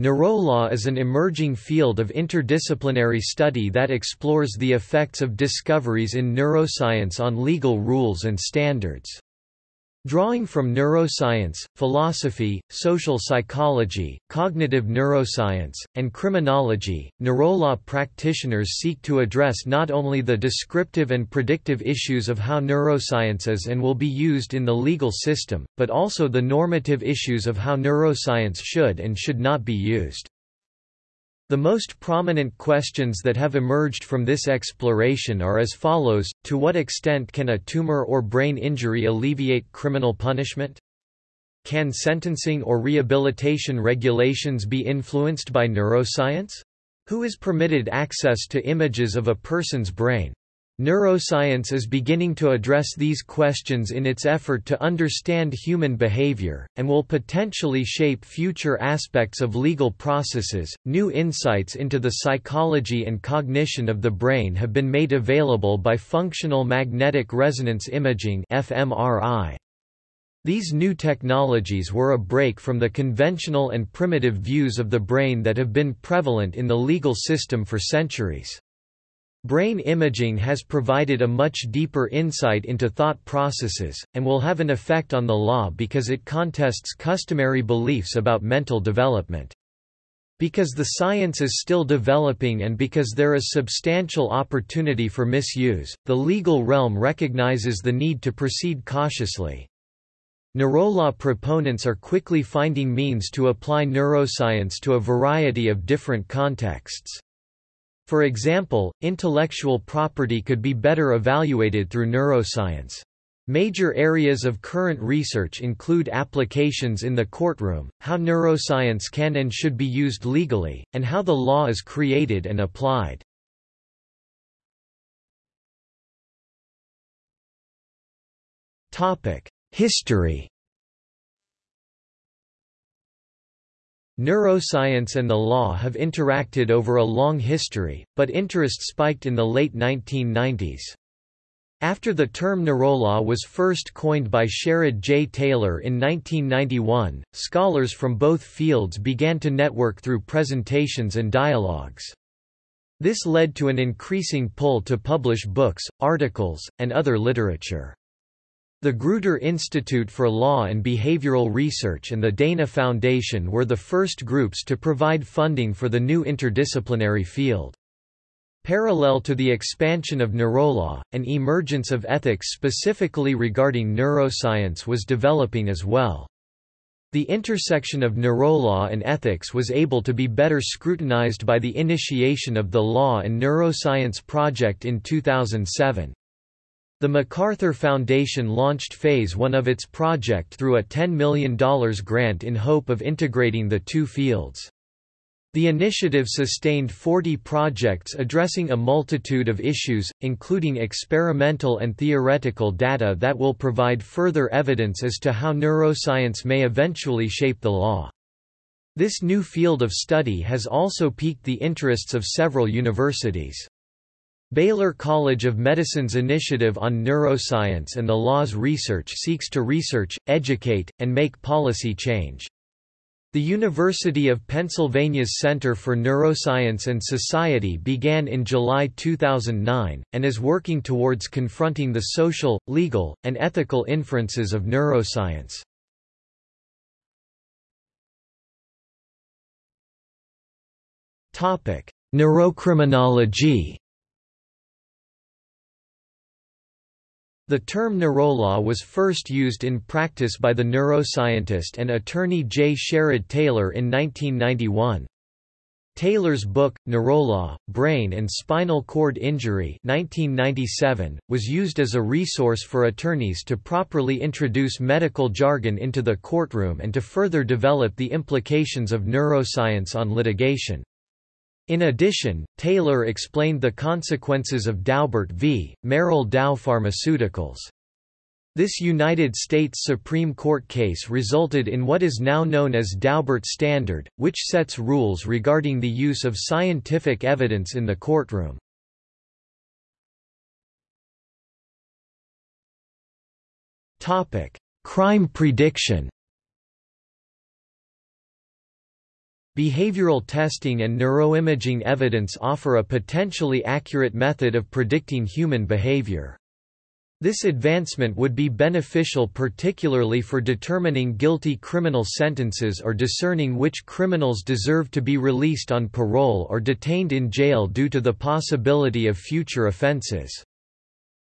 Neurolaw is an emerging field of interdisciplinary study that explores the effects of discoveries in neuroscience on legal rules and standards. Drawing from neuroscience, philosophy, social psychology, cognitive neuroscience, and criminology, neurolaw practitioners seek to address not only the descriptive and predictive issues of how neuroscience is and will be used in the legal system, but also the normative issues of how neuroscience should and should not be used. The most prominent questions that have emerged from this exploration are as follows, to what extent can a tumor or brain injury alleviate criminal punishment? Can sentencing or rehabilitation regulations be influenced by neuroscience? Who is permitted access to images of a person's brain? Neuroscience is beginning to address these questions in its effort to understand human behavior, and will potentially shape future aspects of legal processes. New insights into the psychology and cognition of the brain have been made available by functional magnetic resonance imaging (fMRI). These new technologies were a break from the conventional and primitive views of the brain that have been prevalent in the legal system for centuries. Brain imaging has provided a much deeper insight into thought processes, and will have an effect on the law because it contests customary beliefs about mental development. Because the science is still developing and because there is substantial opportunity for misuse, the legal realm recognizes the need to proceed cautiously. Neurolaw proponents are quickly finding means to apply neuroscience to a variety of different contexts. For example, intellectual property could be better evaluated through neuroscience. Major areas of current research include applications in the courtroom, how neuroscience can and should be used legally, and how the law is created and applied. History Neuroscience and the law have interacted over a long history, but interest spiked in the late 1990s. After the term neurolaw was first coined by Sherrod J. Taylor in 1991, scholars from both fields began to network through presentations and dialogues. This led to an increasing pull to publish books, articles, and other literature. The Gruter Institute for Law and Behavioral Research and the Dana Foundation were the first groups to provide funding for the new interdisciplinary field. Parallel to the expansion of neurolaw, an emergence of ethics specifically regarding neuroscience was developing as well. The intersection of neurolaw and ethics was able to be better scrutinized by the initiation of the Law and Neuroscience Project in 2007. The MacArthur Foundation launched Phase 1 of its project through a $10 million grant in hope of integrating the two fields. The initiative sustained 40 projects addressing a multitude of issues, including experimental and theoretical data that will provide further evidence as to how neuroscience may eventually shape the law. This new field of study has also piqued the interests of several universities. Baylor College of Medicine's Initiative on Neuroscience and the Law's research seeks to research, educate, and make policy change. The University of Pennsylvania's Center for Neuroscience and Society began in July 2009, and is working towards confronting the social, legal, and ethical inferences of neuroscience. Neurocriminology The term neurolaw was first used in practice by the neuroscientist and attorney J. Sherrod Taylor in 1991. Taylor's book, Neurolaw, Brain and Spinal Cord Injury 1997, was used as a resource for attorneys to properly introduce medical jargon into the courtroom and to further develop the implications of neuroscience on litigation. In addition, Taylor explained the consequences of Daubert v. Merrell Dow Pharmaceuticals. This United States Supreme Court case resulted in what is now known as Daubert Standard, which sets rules regarding the use of scientific evidence in the courtroom. Crime prediction Behavioral testing and neuroimaging evidence offer a potentially accurate method of predicting human behavior. This advancement would be beneficial particularly for determining guilty criminal sentences or discerning which criminals deserve to be released on parole or detained in jail due to the possibility of future offenses.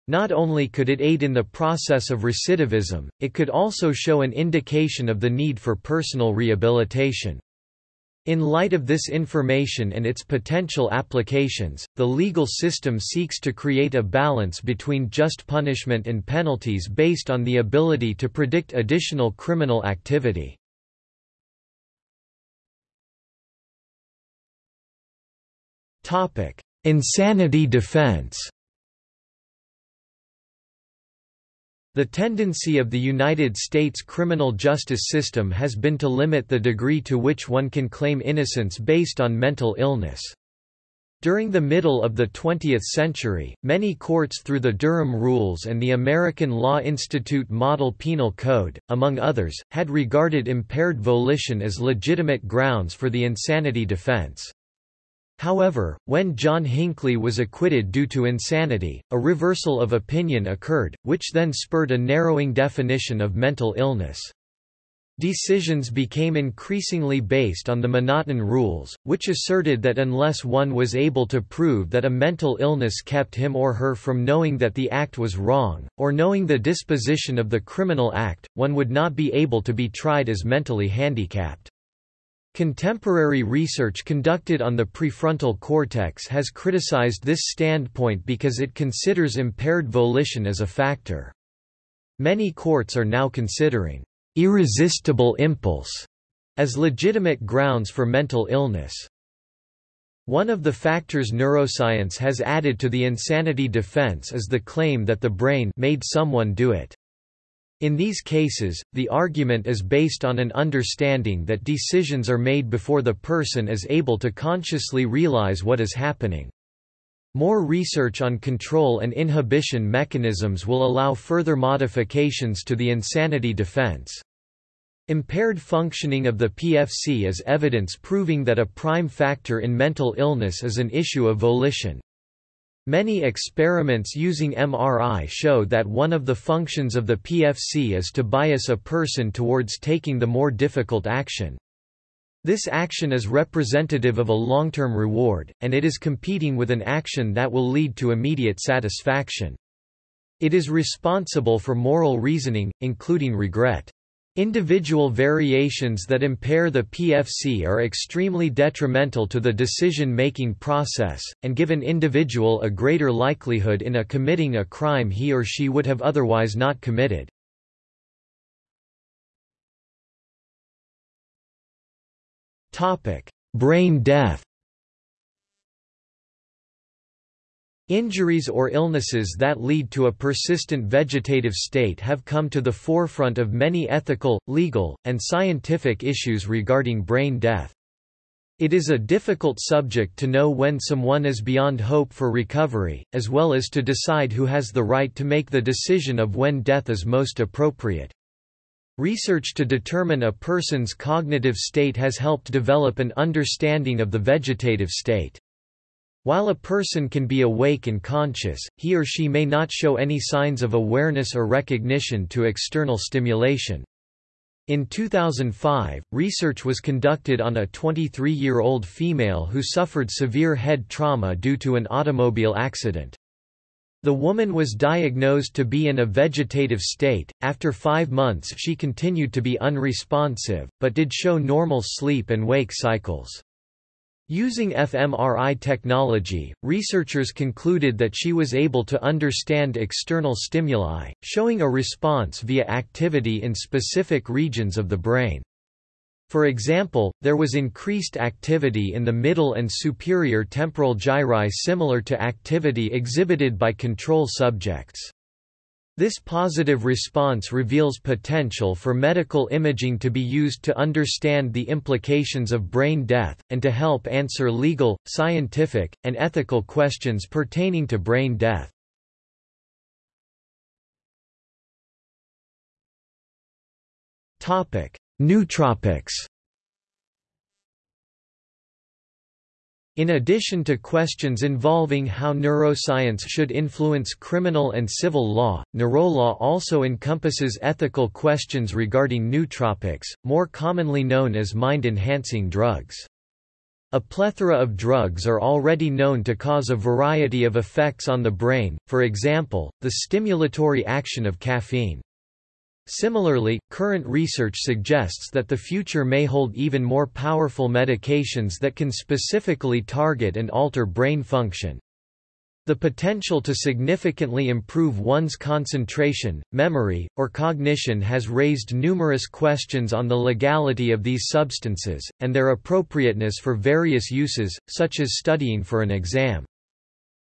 Not only could it aid in the process of recidivism, it could also show an indication of the need for personal rehabilitation. In light of this information and its potential applications, the legal system seeks to create a balance between just punishment and penalties based on the ability to predict additional criminal activity. Insanity defense The tendency of the United States criminal justice system has been to limit the degree to which one can claim innocence based on mental illness. During the middle of the 20th century, many courts through the Durham Rules and the American Law Institute Model Penal Code, among others, had regarded impaired volition as legitimate grounds for the insanity defense. However, when John Hinckley was acquitted due to insanity, a reversal of opinion occurred, which then spurred a narrowing definition of mental illness. Decisions became increasingly based on the M'Naghten rules, which asserted that unless one was able to prove that a mental illness kept him or her from knowing that the act was wrong, or knowing the disposition of the criminal act, one would not be able to be tried as mentally handicapped. Contemporary research conducted on the prefrontal cortex has criticized this standpoint because it considers impaired volition as a factor. Many courts are now considering irresistible impulse as legitimate grounds for mental illness. One of the factors neuroscience has added to the insanity defense is the claim that the brain made someone do it. In these cases, the argument is based on an understanding that decisions are made before the person is able to consciously realize what is happening. More research on control and inhibition mechanisms will allow further modifications to the insanity defense. Impaired functioning of the PFC is evidence proving that a prime factor in mental illness is an issue of volition. Many experiments using MRI show that one of the functions of the PFC is to bias a person towards taking the more difficult action. This action is representative of a long-term reward, and it is competing with an action that will lead to immediate satisfaction. It is responsible for moral reasoning, including regret. Individual variations that impair the PFC are extremely detrimental to the decision-making process, and give an individual a greater likelihood in a committing a crime he or she would have otherwise not committed. Brain death Injuries or illnesses that lead to a persistent vegetative state have come to the forefront of many ethical, legal, and scientific issues regarding brain death. It is a difficult subject to know when someone is beyond hope for recovery, as well as to decide who has the right to make the decision of when death is most appropriate. Research to determine a person's cognitive state has helped develop an understanding of the vegetative state. While a person can be awake and conscious, he or she may not show any signs of awareness or recognition to external stimulation. In 2005, research was conducted on a 23-year-old female who suffered severe head trauma due to an automobile accident. The woman was diagnosed to be in a vegetative state. After five months, she continued to be unresponsive, but did show normal sleep and wake cycles. Using fMRI technology, researchers concluded that she was able to understand external stimuli, showing a response via activity in specific regions of the brain. For example, there was increased activity in the middle and superior temporal gyri similar to activity exhibited by control subjects. This positive response reveals potential for medical imaging to be used to understand the implications of brain death, and to help answer legal, scientific, and ethical questions pertaining to brain death. Nootropics In addition to questions involving how neuroscience should influence criminal and civil law, neurolaw also encompasses ethical questions regarding nootropics, more commonly known as mind-enhancing drugs. A plethora of drugs are already known to cause a variety of effects on the brain, for example, the stimulatory action of caffeine. Similarly, current research suggests that the future may hold even more powerful medications that can specifically target and alter brain function. The potential to significantly improve one's concentration, memory, or cognition has raised numerous questions on the legality of these substances, and their appropriateness for various uses, such as studying for an exam.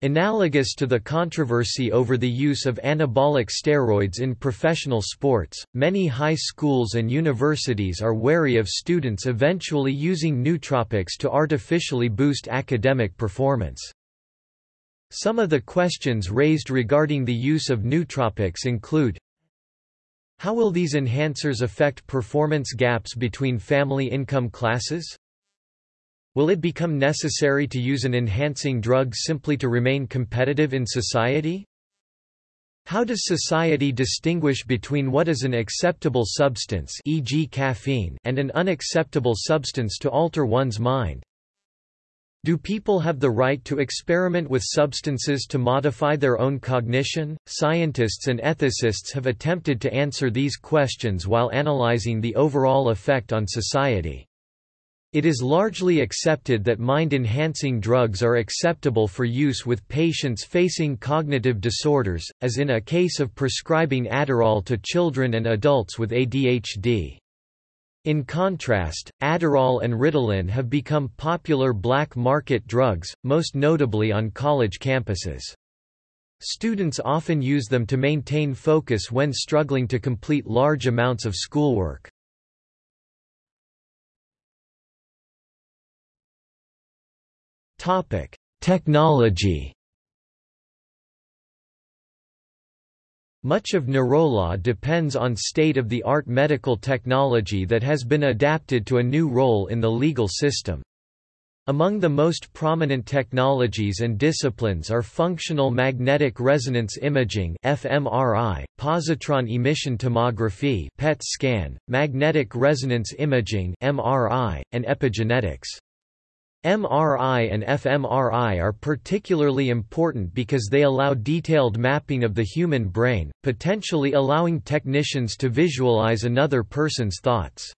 Analogous to the controversy over the use of anabolic steroids in professional sports, many high schools and universities are wary of students eventually using nootropics to artificially boost academic performance. Some of the questions raised regarding the use of nootropics include How will these enhancers affect performance gaps between family income classes? Will it become necessary to use an enhancing drug simply to remain competitive in society? How does society distinguish between what is an acceptable substance e.g. caffeine and an unacceptable substance to alter one's mind? Do people have the right to experiment with substances to modify their own cognition? Scientists and ethicists have attempted to answer these questions while analyzing the overall effect on society. It is largely accepted that mind-enhancing drugs are acceptable for use with patients facing cognitive disorders, as in a case of prescribing Adderall to children and adults with ADHD. In contrast, Adderall and Ritalin have become popular black market drugs, most notably on college campuses. Students often use them to maintain focus when struggling to complete large amounts of schoolwork. Topic: Technology. Much of neurolaw depends on state-of-the-art medical technology that has been adapted to a new role in the legal system. Among the most prominent technologies and disciplines are functional magnetic resonance imaging (fMRI), positron emission tomography (PET scan), magnetic resonance imaging (MRI), and epigenetics. MRI and fMRI are particularly important because they allow detailed mapping of the human brain, potentially allowing technicians to visualize another person's thoughts.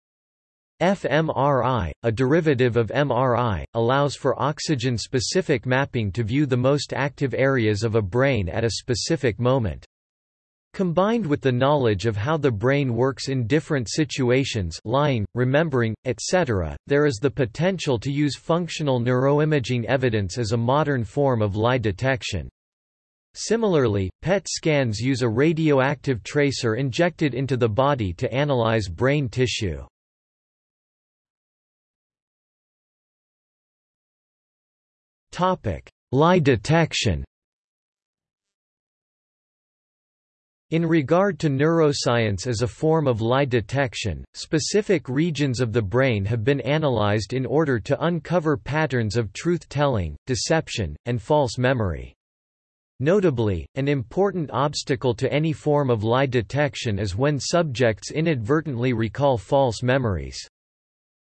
fMRI, a derivative of MRI, allows for oxygen-specific mapping to view the most active areas of a brain at a specific moment. Combined with the knowledge of how the brain works in different situations lying, remembering, etc., there is the potential to use functional neuroimaging evidence as a modern form of lie detection. Similarly, PET scans use a radioactive tracer injected into the body to analyze brain tissue. Lie detection In regard to neuroscience as a form of lie detection, specific regions of the brain have been analyzed in order to uncover patterns of truth-telling, deception, and false memory. Notably, an important obstacle to any form of lie detection is when subjects inadvertently recall false memories.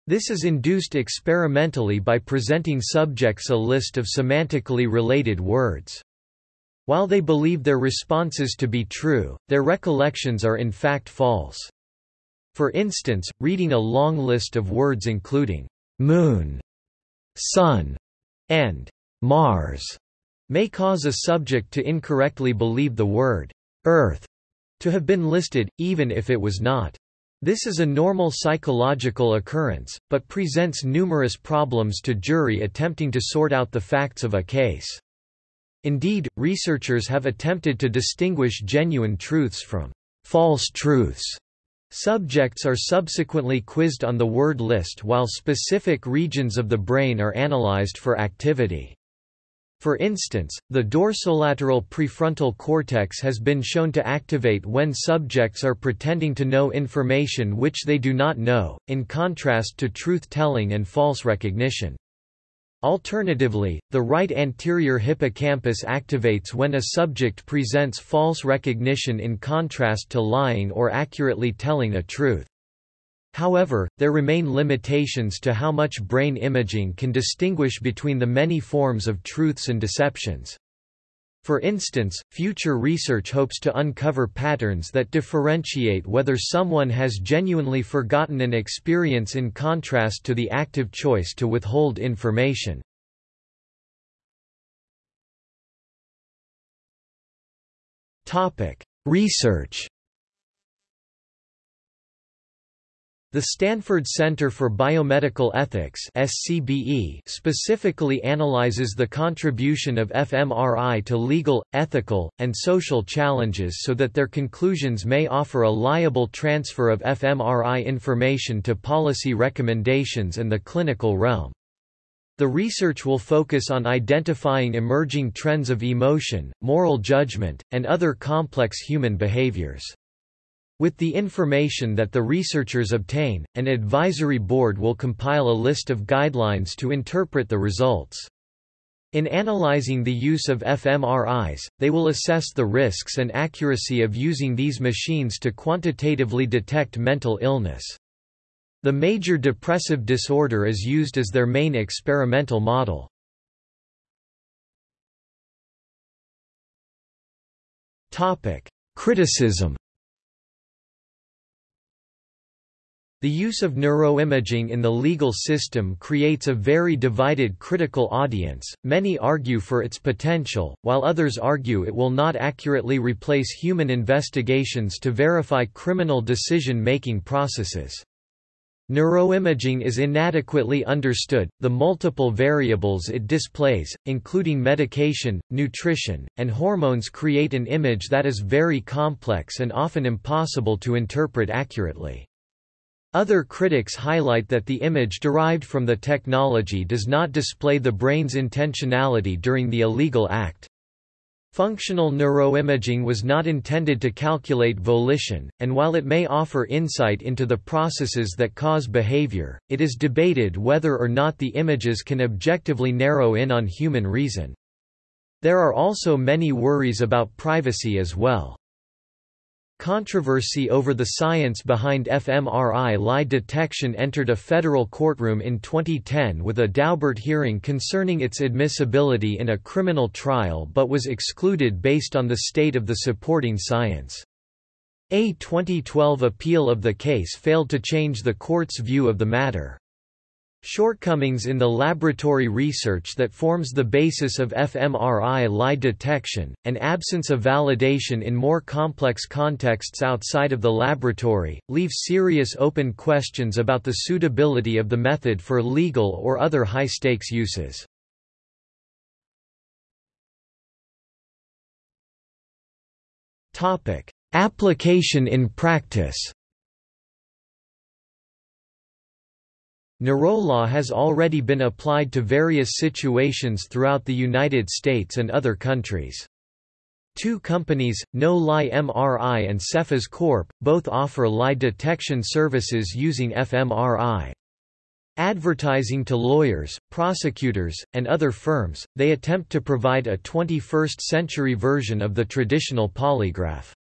This is induced experimentally by presenting subjects a list of semantically related words. While they believe their responses to be true, their recollections are in fact false. For instance, reading a long list of words including moon, sun, and Mars may cause a subject to incorrectly believe the word earth to have been listed, even if it was not. This is a normal psychological occurrence, but presents numerous problems to jury attempting to sort out the facts of a case. Indeed, researchers have attempted to distinguish genuine truths from false truths. Subjects are subsequently quizzed on the word list while specific regions of the brain are analyzed for activity. For instance, the dorsolateral prefrontal cortex has been shown to activate when subjects are pretending to know information which they do not know, in contrast to truth-telling and false recognition. Alternatively, the right anterior hippocampus activates when a subject presents false recognition in contrast to lying or accurately telling a truth. However, there remain limitations to how much brain imaging can distinguish between the many forms of truths and deceptions. For instance, future research hopes to uncover patterns that differentiate whether someone has genuinely forgotten an experience in contrast to the active choice to withhold information. Research The Stanford Center for Biomedical Ethics SCBE specifically analyzes the contribution of fMRI to legal, ethical, and social challenges so that their conclusions may offer a liable transfer of fMRI information to policy recommendations and the clinical realm. The research will focus on identifying emerging trends of emotion, moral judgment, and other complex human behaviors. With the information that the researchers obtain, an advisory board will compile a list of guidelines to interpret the results. In analyzing the use of fMRIs, they will assess the risks and accuracy of using these machines to quantitatively detect mental illness. The major depressive disorder is used as their main experimental model. Criticism The use of neuroimaging in the legal system creates a very divided critical audience, many argue for its potential, while others argue it will not accurately replace human investigations to verify criminal decision-making processes. Neuroimaging is inadequately understood, the multiple variables it displays, including medication, nutrition, and hormones create an image that is very complex and often impossible to interpret accurately. Other critics highlight that the image derived from the technology does not display the brain's intentionality during the illegal act. Functional neuroimaging was not intended to calculate volition, and while it may offer insight into the processes that cause behavior, it is debated whether or not the images can objectively narrow in on human reason. There are also many worries about privacy as well. Controversy over the science behind fMRI lie detection entered a federal courtroom in 2010 with a Daubert hearing concerning its admissibility in a criminal trial but was excluded based on the state of the supporting science. A 2012 appeal of the case failed to change the court's view of the matter. Shortcomings in the laboratory research that forms the basis of fMRI lie detection, and absence of validation in more complex contexts outside of the laboratory, leave serious open questions about the suitability of the method for legal or other high-stakes uses. Application in practice Neurolaw has already been applied to various situations throughout the United States and other countries. Two companies, No Lie MRI and Cephos Corp., both offer lie detection services using fMRI. Advertising to lawyers, prosecutors, and other firms, they attempt to provide a 21st-century version of the traditional polygraph.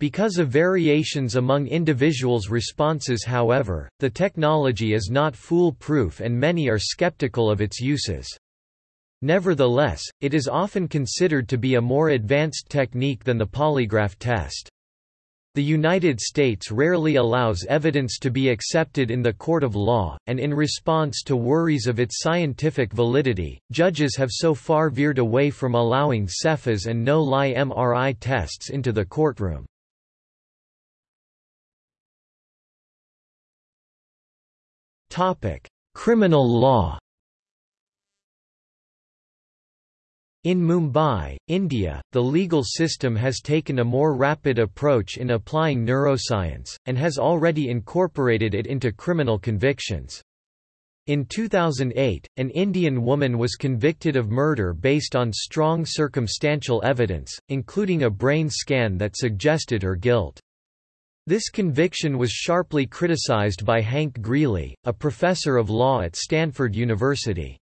Because of variations among individuals' responses however, the technology is not foolproof and many are skeptical of its uses. Nevertheless, it is often considered to be a more advanced technique than the polygraph test. The United States rarely allows evidence to be accepted in the court of law, and in response to worries of its scientific validity, judges have so far veered away from allowing Cephos and no-lie MRI tests into the courtroom. Criminal law. In Mumbai, India, the legal system has taken a more rapid approach in applying neuroscience, and has already incorporated it into criminal convictions. In 2008, an Indian woman was convicted of murder based on strong circumstantial evidence, including a brain scan that suggested her guilt. This conviction was sharply criticized by Hank Greely, a professor of law at Stanford University.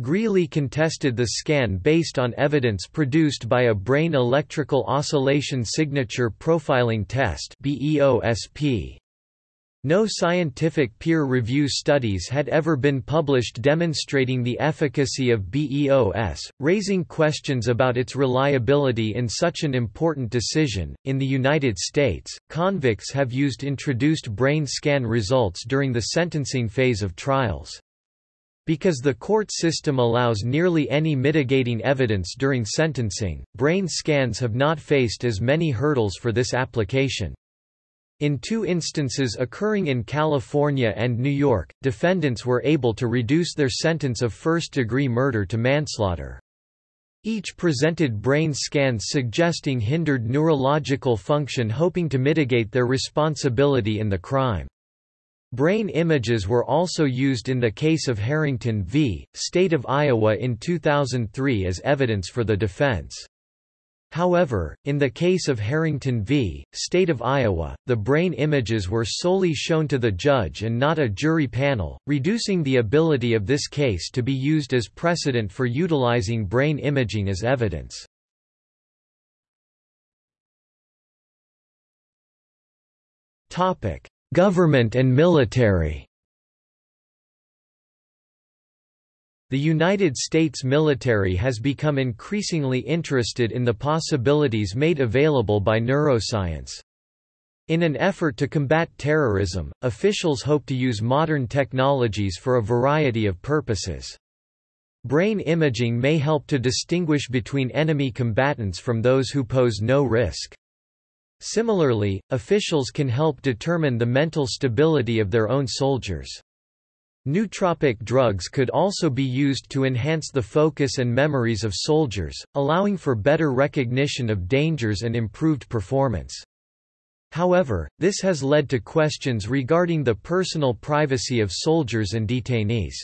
Greely contested the scan based on evidence produced by a brain electrical oscillation signature profiling test BEOSP. No scientific peer review studies had ever been published demonstrating the efficacy of BEOS, raising questions about its reliability in such an important decision. In the United States, convicts have used introduced brain scan results during the sentencing phase of trials. Because the court system allows nearly any mitigating evidence during sentencing, brain scans have not faced as many hurdles for this application. In two instances occurring in California and New York, defendants were able to reduce their sentence of first-degree murder to manslaughter. Each presented brain scans suggesting hindered neurological function hoping to mitigate their responsibility in the crime. Brain images were also used in the case of Harrington v. State of Iowa in 2003 as evidence for the defense. However, in the case of Harrington v. State of Iowa, the brain images were solely shown to the judge and not a jury panel, reducing the ability of this case to be used as precedent for utilizing brain imaging as evidence. Government and military The United States military has become increasingly interested in the possibilities made available by neuroscience. In an effort to combat terrorism, officials hope to use modern technologies for a variety of purposes. Brain imaging may help to distinguish between enemy combatants from those who pose no risk. Similarly, officials can help determine the mental stability of their own soldiers. Nootropic drugs could also be used to enhance the focus and memories of soldiers, allowing for better recognition of dangers and improved performance. However, this has led to questions regarding the personal privacy of soldiers and detainees.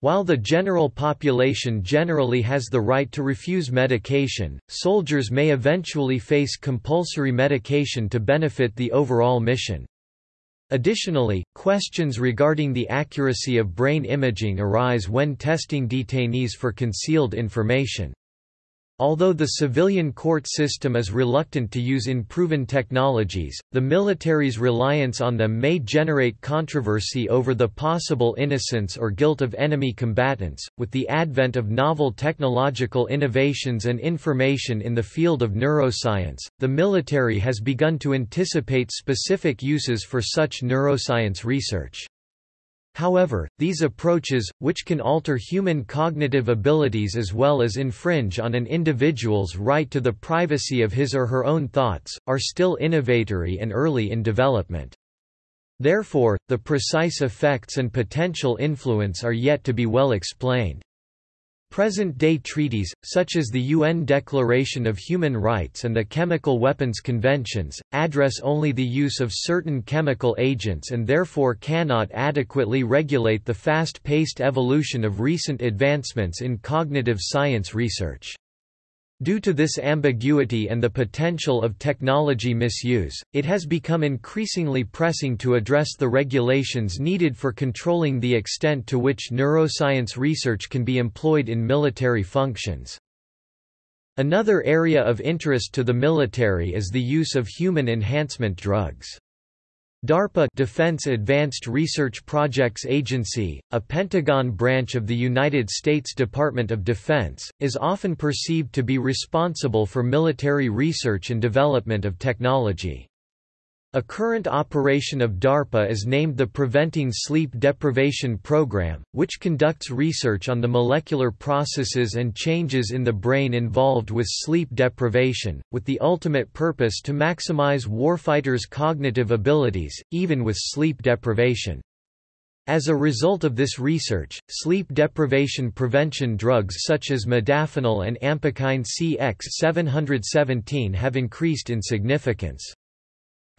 While the general population generally has the right to refuse medication, soldiers may eventually face compulsory medication to benefit the overall mission. Additionally, questions regarding the accuracy of brain imaging arise when testing detainees for concealed information. Although the civilian court system is reluctant to use unproven technologies, the military's reliance on them may generate controversy over the possible innocence or guilt of enemy combatants. With the advent of novel technological innovations and information in the field of neuroscience, the military has begun to anticipate specific uses for such neuroscience research. However, these approaches, which can alter human cognitive abilities as well as infringe on an individual's right to the privacy of his or her own thoughts, are still innovatory and early in development. Therefore, the precise effects and potential influence are yet to be well explained. Present-day treaties, such as the UN Declaration of Human Rights and the Chemical Weapons Conventions, address only the use of certain chemical agents and therefore cannot adequately regulate the fast-paced evolution of recent advancements in cognitive science research. Due to this ambiguity and the potential of technology misuse, it has become increasingly pressing to address the regulations needed for controlling the extent to which neuroscience research can be employed in military functions. Another area of interest to the military is the use of human enhancement drugs. DARPA Defense Advanced Research Projects Agency, a Pentagon branch of the United States Department of Defense, is often perceived to be responsible for military research and development of technology. A current operation of DARPA is named the Preventing Sleep Deprivation Program, which conducts research on the molecular processes and changes in the brain involved with sleep deprivation, with the ultimate purpose to maximize warfighters' cognitive abilities, even with sleep deprivation. As a result of this research, sleep deprivation prevention drugs such as modafinil and ampakine CX717 have increased in significance.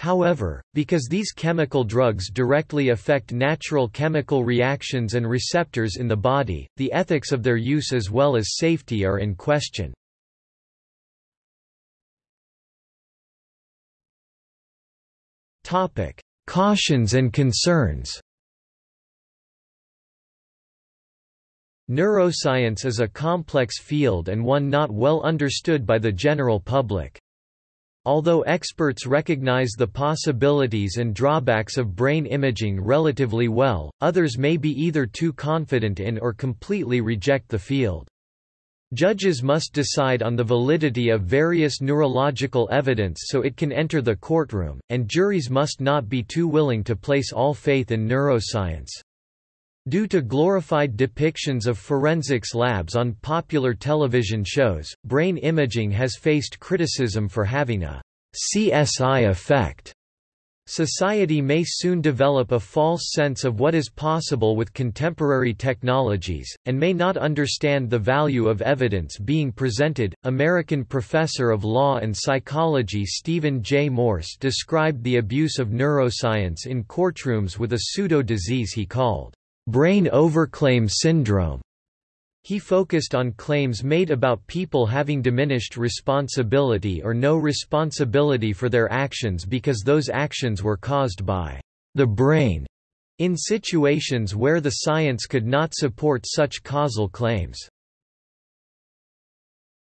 However, because these chemical drugs directly affect natural chemical reactions and receptors in the body, the ethics of their use as well as safety are in question. Topic: Cautions and concerns Neuroscience is a complex field and one not well understood by the general public. Although experts recognize the possibilities and drawbacks of brain imaging relatively well, others may be either too confident in or completely reject the field. Judges must decide on the validity of various neurological evidence so it can enter the courtroom, and juries must not be too willing to place all faith in neuroscience. Due to glorified depictions of forensics labs on popular television shows, brain imaging has faced criticism for having a CSI effect. Society may soon develop a false sense of what is possible with contemporary technologies, and may not understand the value of evidence being presented. American professor of law and psychology Stephen J. Morse described the abuse of neuroscience in courtrooms with a pseudo disease he called brain overclaim syndrome. He focused on claims made about people having diminished responsibility or no responsibility for their actions because those actions were caused by the brain, in situations where the science could not support such causal claims.